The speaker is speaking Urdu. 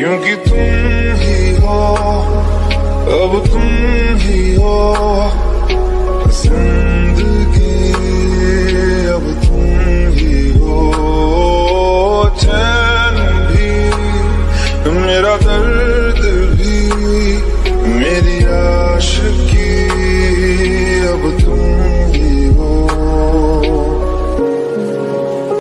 کیونکہ تم ہی ہو، اب تم ہی ہو۔ زندگی اب تم ہی ہو۔ چین بھی میرا درد